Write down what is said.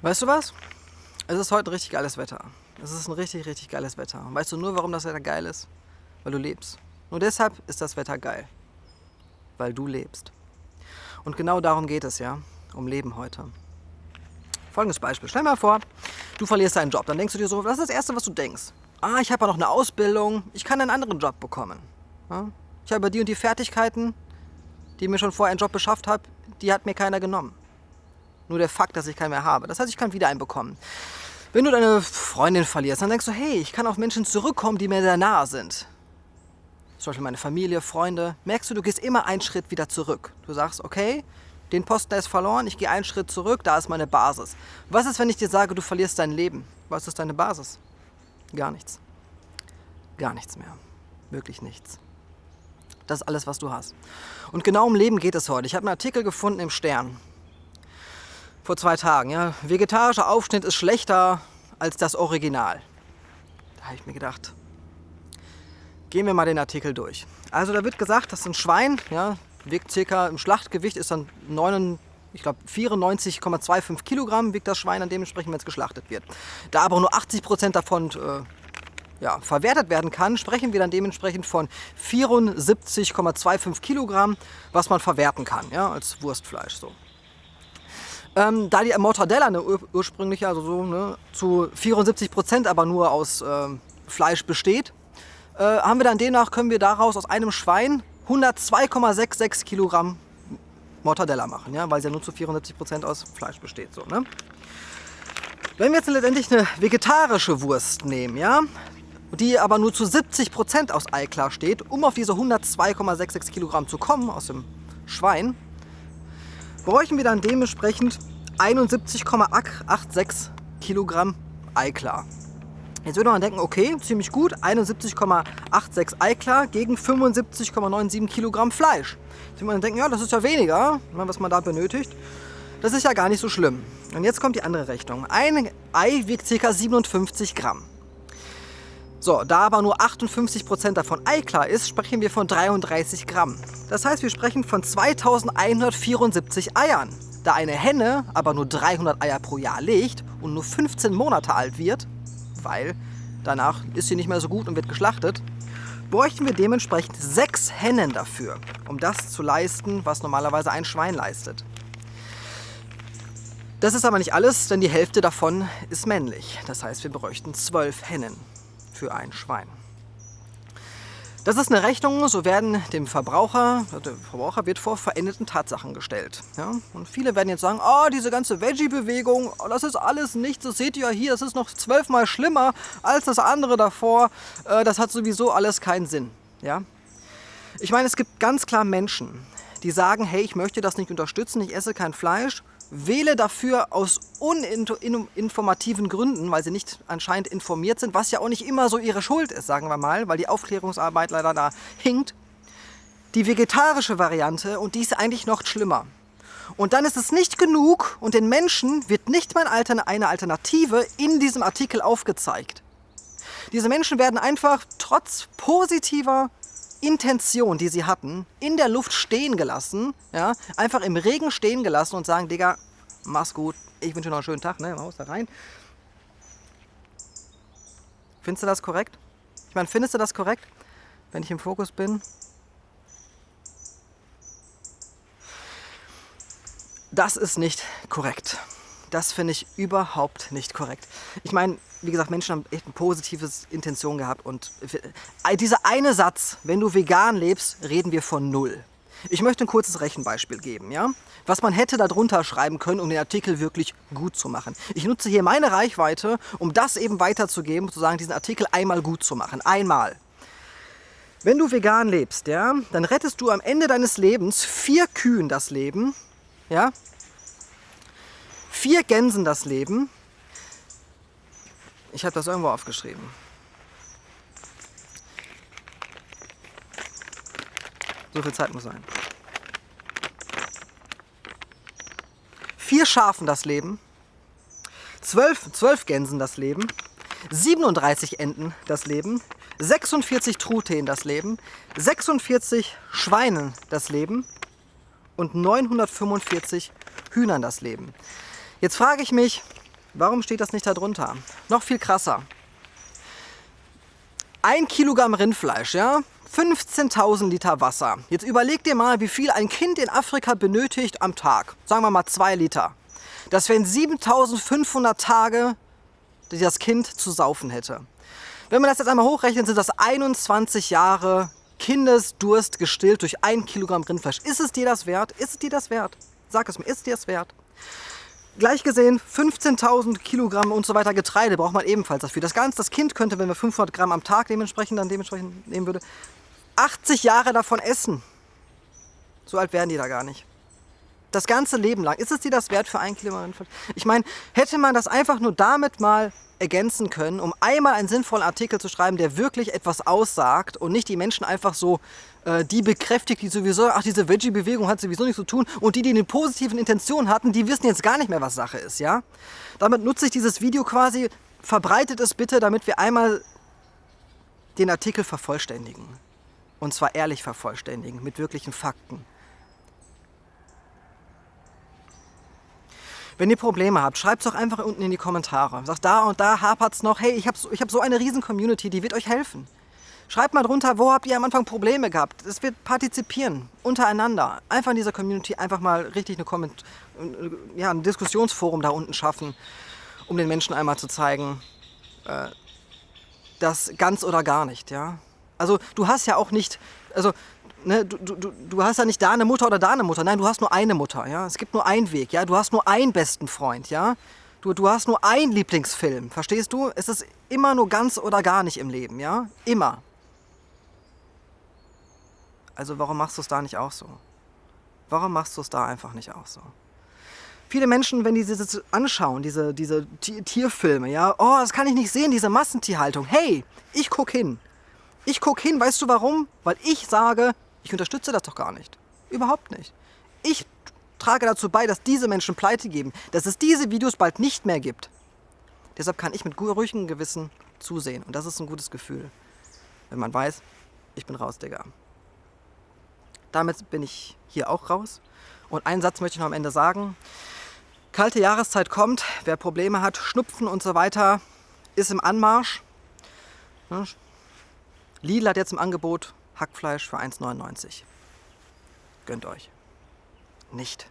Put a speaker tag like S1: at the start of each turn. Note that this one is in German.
S1: Weißt du was? Es ist heute richtig geiles Wetter. Es ist ein richtig, richtig geiles Wetter. Und weißt du nur, warum das Wetter geil ist? Weil du lebst. Nur deshalb ist das Wetter geil. Weil du lebst. Und genau darum geht es ja, um Leben heute. Folgendes Beispiel. Stell dir mal vor, du verlierst deinen Job. Dann denkst du dir so, was ist das Erste, was du denkst? Ah, ich habe ja noch eine Ausbildung, ich kann einen anderen Job bekommen. Ich habe die und die Fertigkeiten, die mir schon vorher einen Job beschafft habe, die hat mir keiner genommen. Nur der Fakt, dass ich keinen mehr habe. Das heißt, ich kann wieder einen bekommen. Wenn du deine Freundin verlierst, dann denkst du, hey, ich kann auf Menschen zurückkommen, die mir sehr nahe sind. Zum Beispiel meine Familie, Freunde. Merkst du, du gehst immer einen Schritt wieder zurück. Du sagst, okay, den Posten ist verloren, ich gehe einen Schritt zurück, da ist meine Basis. Was ist, wenn ich dir sage, du verlierst dein Leben? Was ist deine Basis? Gar nichts. Gar nichts mehr. Wirklich nichts. Das ist alles, was du hast. Und genau um Leben geht es heute. Ich habe einen Artikel gefunden im Stern. Vor zwei Tagen. Ja. Vegetarischer Aufschnitt ist schlechter als das Original. Da habe ich mir gedacht, gehen wir mal den Artikel durch. Also da wird gesagt, dass ein Schwein, ja, wiegt circa im Schlachtgewicht ist dann 9, ich glaube 94,25 Kilogramm wiegt das Schwein dann dementsprechend, wenn es geschlachtet wird. Da aber nur 80 Prozent davon äh, ja, verwertet werden kann, sprechen wir dann dementsprechend von 74,25 Kilogramm, was man verwerten kann, ja, als Wurstfleisch. So. Ähm, da die Mortadella eine ur ursprünglich also so, ne, zu 74 Prozent aber nur aus äh, Fleisch besteht, äh, haben wir dann demnach, können wir daraus aus einem Schwein 102,66 Kilogramm Mortadella machen, ja, weil sie ja nur zu 74 Prozent aus Fleisch besteht. So, ne? Wenn wir jetzt letztendlich eine vegetarische Wurst nehmen, ja, die aber nur zu 70 Prozent aus Eiklar steht, um auf diese 102,66 Kilogramm zu kommen aus dem Schwein, bräuchten wir dann dementsprechend 71,86 Kilogramm Eiklar. Jetzt würde man denken, okay, ziemlich gut, 71,86 Eiklar gegen 75,97 Kilogramm Fleisch. Jetzt würde man denken, ja, das ist ja weniger, ne, was man da benötigt. Das ist ja gar nicht so schlimm. Und jetzt kommt die andere Rechnung. Ein Ei wiegt ca. 57 Gramm. So, da aber nur 58 Prozent davon Eiklar ist, sprechen wir von 33 Gramm. Das heißt, wir sprechen von 2174 Eiern. Da eine Henne aber nur 300 Eier pro Jahr legt und nur 15 Monate alt wird, weil danach ist sie nicht mehr so gut und wird geschlachtet, bräuchten wir dementsprechend sechs Hennen dafür, um das zu leisten, was normalerweise ein Schwein leistet. Das ist aber nicht alles, denn die Hälfte davon ist männlich. Das heißt, wir bräuchten zwölf Hennen für ein Schwein. Das ist eine Rechnung, so werden dem Verbraucher, der Verbraucher wird vor verendeten Tatsachen gestellt. Ja? Und viele werden jetzt sagen, oh, diese ganze Veggie-Bewegung, oh, das ist alles nichts, das seht ihr ja hier, das ist noch zwölfmal schlimmer als das andere davor, äh, das hat sowieso alles keinen Sinn. Ja? Ich meine, es gibt ganz klar Menschen, die sagen, hey, ich möchte das nicht unterstützen, ich esse kein Fleisch wähle dafür aus uninformativen Gründen, weil sie nicht anscheinend informiert sind, was ja auch nicht immer so ihre Schuld ist, sagen wir mal, weil die Aufklärungsarbeit leider da hinkt, die vegetarische Variante und die ist eigentlich noch schlimmer. Und dann ist es nicht genug und den Menschen wird nicht mal eine Alternative in diesem Artikel aufgezeigt. Diese Menschen werden einfach trotz positiver Intention, die sie hatten, in der Luft stehen gelassen, ja, einfach im Regen stehen gelassen und sagen, Digga, mach's gut, ich wünsche noch einen schönen Tag, ne, Haus da rein. Findest du das korrekt? Ich meine, findest du das korrekt, wenn ich im Fokus bin? Das ist nicht korrekt. Das finde ich überhaupt nicht korrekt. Ich meine, wie gesagt, Menschen haben echt eine positive Intention gehabt und dieser eine Satz, wenn du vegan lebst, reden wir von null. Ich möchte ein kurzes Rechenbeispiel geben, ja? was man hätte darunter schreiben können, um den Artikel wirklich gut zu machen. Ich nutze hier meine Reichweite, um das eben weiterzugeben, sozusagen diesen Artikel einmal gut zu machen. Einmal. Wenn du vegan lebst, ja, dann rettest du am Ende deines Lebens vier Kühen das Leben, ja, vier Gänsen das Leben. Ich habe das irgendwo aufgeschrieben. So viel Zeit muss sein. Vier Schafen das Leben, zwölf, zwölf Gänsen das Leben, 37 Enten das Leben, 46 Truthähnen das Leben, 46 Schweinen das Leben und 945 Hühnern das Leben. Jetzt frage ich mich, Warum steht das nicht da drunter? Noch viel krasser. Ein Kilogramm Rindfleisch, ja? 15.000 Liter Wasser. Jetzt überleg dir mal, wie viel ein Kind in Afrika benötigt am Tag. Sagen wir mal 2 Liter. Das wären 7.500 Tage, die das Kind zu saufen hätte. Wenn man das jetzt einmal hochrechnet, sind das 21 Jahre Kindesdurst gestillt durch ein Kilogramm Rindfleisch. Ist es dir das wert? Ist es dir das wert? Sag es mir, ist es dir das wert? Gleich gesehen, 15.000 Kilogramm und so weiter Getreide braucht man ebenfalls dafür. Das Ganze, das Kind könnte, wenn wir 500 Gramm am Tag dementsprechend dann dementsprechend nehmen würde, 80 Jahre davon essen. So alt werden die da gar nicht. Das ganze Leben lang. Ist es dir das wert für ein Kilogramm? Ich meine, hätte man das einfach nur damit mal ergänzen können, um einmal einen sinnvollen Artikel zu schreiben, der wirklich etwas aussagt und nicht die Menschen einfach so äh, die bekräftigt, die sowieso, ach diese Veggie-Bewegung hat sowieso nichts zu tun und die, die eine positiven Intention hatten, die wissen jetzt gar nicht mehr, was Sache ist, ja? Damit nutze ich dieses Video quasi, verbreitet es bitte, damit wir einmal den Artikel vervollständigen. Und zwar ehrlich vervollständigen, mit wirklichen Fakten. Wenn ihr Probleme habt, schreibt es doch einfach unten in die Kommentare. Sagt, da und da hapert es noch. Hey, ich habe ich hab so eine riesen Community, die wird euch helfen. Schreibt mal drunter, wo habt ihr am Anfang Probleme gehabt. Es wird partizipieren, untereinander. Einfach in dieser Community einfach mal richtig eine Comment ja, ein Diskussionsforum da unten schaffen, um den Menschen einmal zu zeigen, äh, das ganz oder gar nicht. Ja? Also du hast ja auch nicht, also ne, du, du, du hast ja nicht da eine Mutter oder da eine Mutter. Nein, du hast nur eine Mutter. Ja? Es gibt nur einen Weg. Ja? Du hast nur einen besten Freund. Ja? Du, du hast nur einen Lieblingsfilm. Verstehst du? Es ist immer nur ganz oder gar nicht im Leben. Ja? Immer. Also warum machst du es da nicht auch so? Warum machst du es da einfach nicht auch so? Viele Menschen, wenn die das anschauen, diese, diese Tierfilme, ja, oh, das kann ich nicht sehen, diese Massentierhaltung. Hey, ich guck hin. Ich guck hin, weißt du warum? Weil ich sage, ich unterstütze das doch gar nicht. Überhaupt nicht. Ich trage dazu bei, dass diese Menschen pleite geben, dass es diese Videos bald nicht mehr gibt. Deshalb kann ich mit ruhigem Gewissen zusehen. Und das ist ein gutes Gefühl, wenn man weiß, ich bin raus, Digga. Damit bin ich hier auch raus. Und einen Satz möchte ich noch am Ende sagen. Kalte Jahreszeit kommt, wer Probleme hat, Schnupfen und so weiter, ist im Anmarsch. Lidl hat jetzt im Angebot Hackfleisch für 1,99. Gönnt euch. Nicht.